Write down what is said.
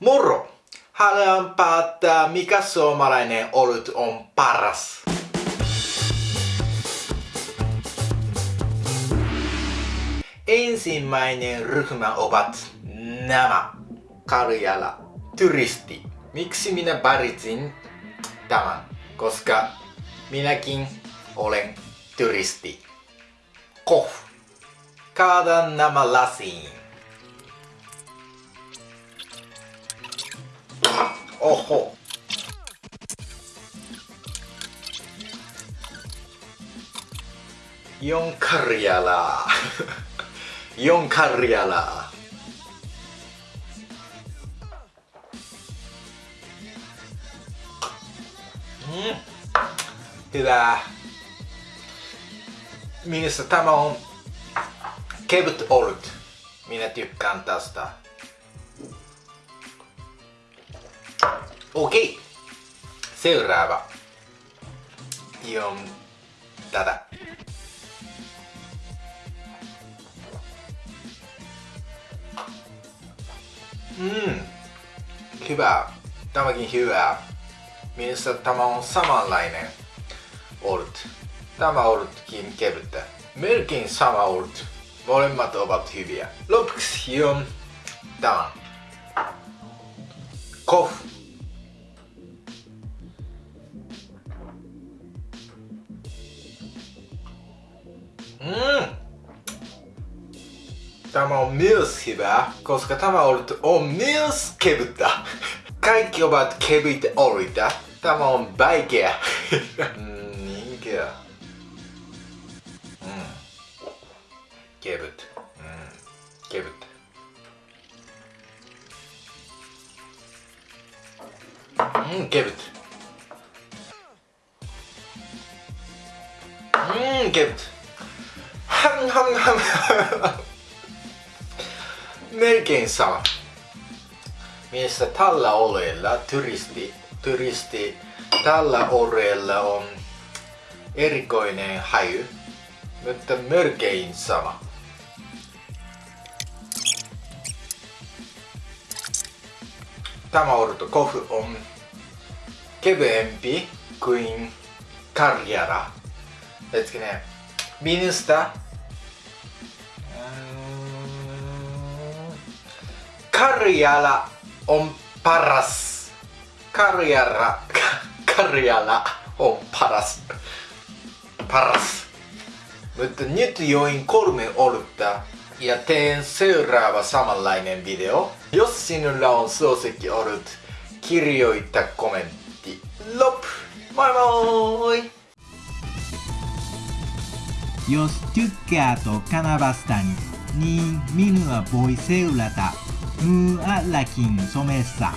Moro! Haluan päättää, mikä suomalainen olut on paras. Ensimmäinen ryhmä ovat nämä. Karjala, turisti. Miksi minä valitsin tämän? Koska minäkin olen turisti. Koh. Kaadan nämä lasiin. Oho. Jon Karjala. Jon Karjala. Mm. Hyvä. Minusta tämä on kevyt olut. Minä tykkään tästä. Okei. Seuraava. Joo, tätä. Mm. Hyvä. Tämäkin hyvä. Minusta tämä on samanlainen olut. Tämä olutkin kevyttä. Melkein sama olut. Molemmat ovat hyviä. Lopuksi jo tämä. 甲府うん。玉をミュースヒバコースカまをミュースった。かいきをばけぶいておるいたまをバイケアうん人気や。うん。けぶって。Mm, kevyt. Mm, kevyt. Ham, ham, ham. Melkein sama. Mielestä tällä oleella turisti, turisti tällä oleella on erikoinen haju, mutta melkein sama. Tämä ortokofu on Kevempi kuin karjara. Hetkinen, minusta Karjala on paras. Karjara, Karjala on paras. Paras. Mutta nyt join kolme olutta ja teen seuraava samanlainen video. Jos sinulla on suosikki olut, kirjoita kommentti. ティロップバイバーイヨステュッケアとカナバスタニにミヌはボイセウラタ。ムーアラキンソメッサ。